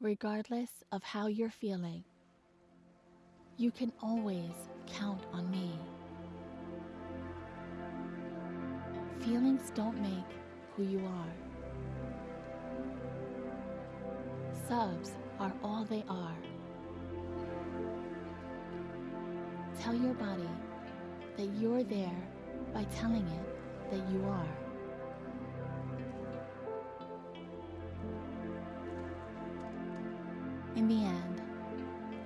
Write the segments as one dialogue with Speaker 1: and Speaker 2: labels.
Speaker 1: regardless of how you're feeling, you can always count on me. Feelings don't make who you are. Subs are all they are. Tell your body that you're there by telling it that you are. In the end,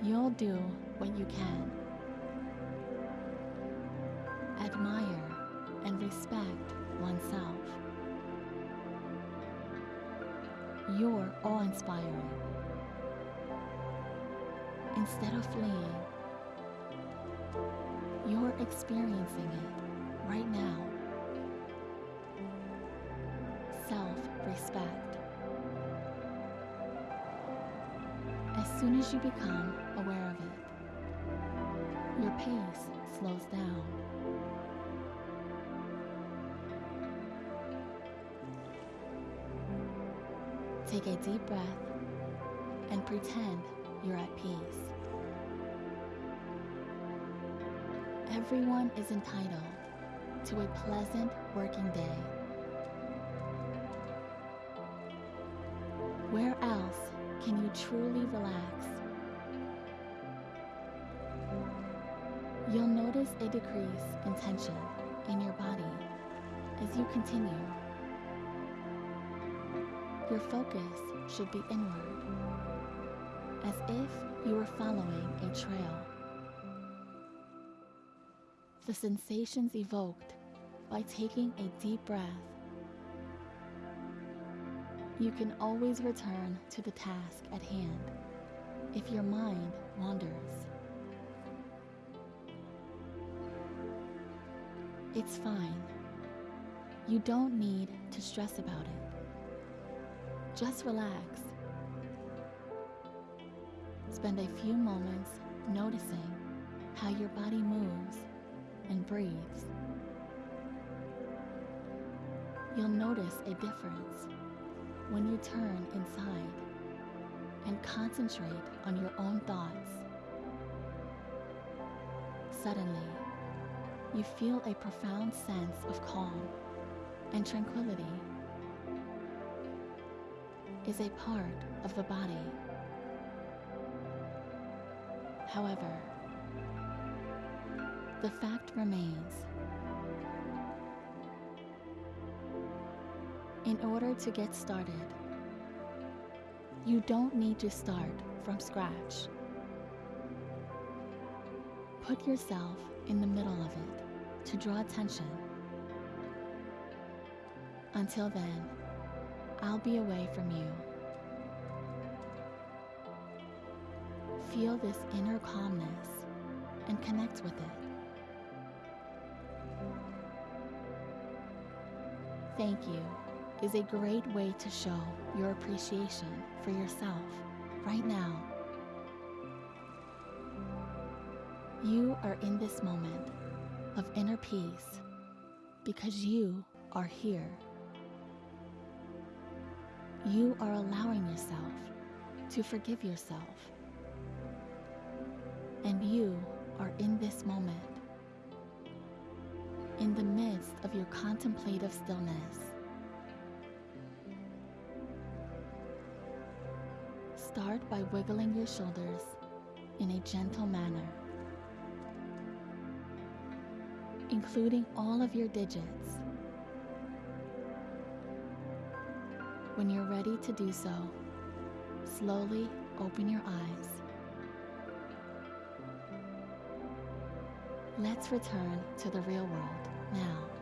Speaker 1: you'll do what you can. Admire and respect oneself. You're awe-inspiring. Instead of fleeing, you're experiencing it right now. Self-respect. Soon as you become aware of it, your pace slows down. Take a deep breath and pretend you're at peace. Everyone is entitled to a pleasant working day. Where else can you truly relax? You'll notice a decrease in tension in your body as you continue. Your focus should be inward, as if you were following a trail. The sensations evoked by taking a deep breath. You can always return to the task at hand if your mind wanders. It's fine. You don't need to stress about it. Just relax. Spend a few moments noticing how your body moves and breathes. You'll notice a difference when you turn inside and concentrate on your own thoughts. Suddenly, you feel a profound sense of calm and tranquility is a part of the body. However, the fact remains. In order to get started, you don't need to start from scratch. Put yourself in the middle of it to draw attention. Until then, I'll be away from you. Feel this inner calmness and connect with it. Thank you is a great way to show your appreciation for yourself right now. You are in this moment of inner peace because you are here. You are allowing yourself to forgive yourself. And you are in this moment, in the midst of your contemplative stillness. Start by wiggling your shoulders in a gentle manner, including all of your digits. When you're ready to do so, slowly open your eyes. Let's return to the real world now.